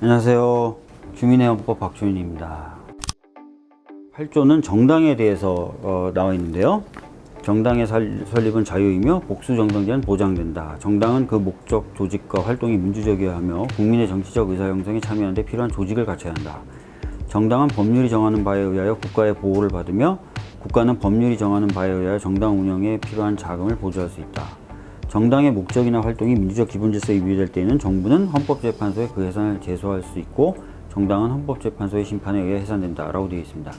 안녕하세요. 주민의 헌법 박주인입니다. 8조는 정당에 대해서 어, 나와 있는데요. 정당의 살- 설립은 자유이며 복수 정당제는 보장된다. 정당은 그 목적, 조직과 활동이 민주적이어야 하며 국민의 정치적 의사 형성에 참여하는 데 필요한 조직을 갖춰야 한다. 정당은 법률이 정하는 바에 의하여 국가의 보호를 받으며 국가는 법률이 정하는 바에 의하여 정당 운영에 필요한 자금을 보조할 수 있다. 정당의 목적이나 활동이 민주적 기본 질서에 위배될 때에는 정부는 헌법재판소에 그 해산을 제소할 수 있고 정당은 헌법재판소의 심판에 의해 해산된다 라고 되어 있습니다.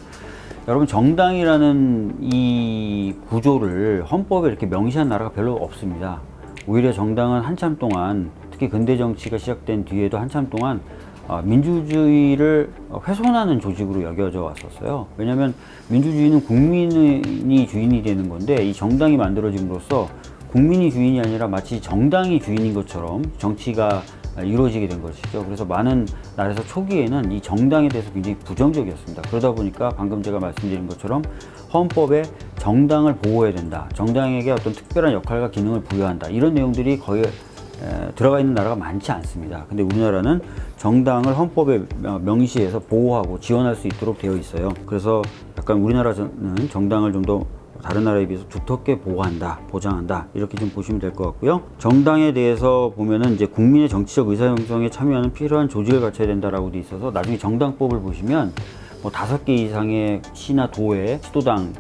여러분 정당이라는 이 구조를 헌법에 이렇게 명시한 나라가 별로 없습니다. 오히려 정당은 한참 동안 특히 근대 정치가 시작된 뒤에도 한참 동안 아, 민주주의를 훼손하는 조직으로 여겨져 왔었어요. 왜냐하면 민주주의는 국민이 주인이 되는 건데 이 정당이 만들어짐으로써 국민이 주인이 아니라 마치 정당이 주인인 것처럼 정치가 이루어지게 된 것이죠. 그래서 많은 나라에서 초기에는 이 정당에 대해서 굉장히 부정적이었습니다. 그러다 보니까 방금 제가 말씀드린 것처럼 헌법에 정당을 보호해야 된다. 정당에게 어떤 특별한 역할과 기능을 부여한다. 이런 내용들이 거의 에, 들어가 있는 나라가 많지 않습니다. 근데 우리나라는 정당을 헌법에 명- 명시해서 보호하고 지원할 수 있도록 되어 있어요. 그래서 약간 우리나라는 정당을 좀더 다른 나라에 비해서 두텁게 보호한다, 보장한다 이렇게 좀 보시면 될 것 같고요. 정당에 대해서 보면은 이제 국민의 정치적 의사 형성에 참여하는 필요한 조직을 갖춰야 된다라고 돼 있어서 나중에 정당법을 보시면 뭐 다섯 개 이상의 시나 도에 시도당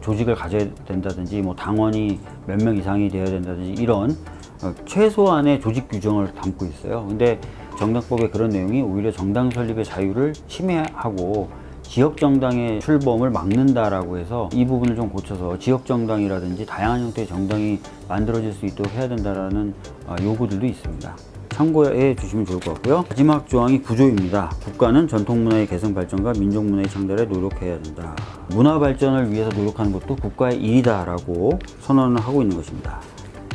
조직을 가져야 된다든지 뭐 당원이 몇 명 이상이 되어야 된다든지 이런 어, 최소한의 조직 규정을 담고 있어요. 근데 정당법에 그런 내용이 오히려 정당 설립의 자유를 침해하고 지역 정당의 출범을 막는다라고 해서 이 부분을 좀 고쳐서 지역 정당이라든지 다양한 형태의 정당이 만들어질 수 있도록 해야 된다라는 어, 요구들도 있습니다. 참고해 주시면 좋을 것 같고요. 마지막 조항이 구조입니다. 국가는 전통문화의 개성 발전과 민족문화의 창달에 노력해야 된다. 문화 발전을 위해서 노력하는 것도 국가의 일이다 라고 선언을 하고 있는 것입니다.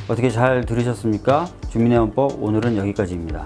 어떻게 잘 들으셨습니까? 주민의 헌법 오늘은 여기까지입니다.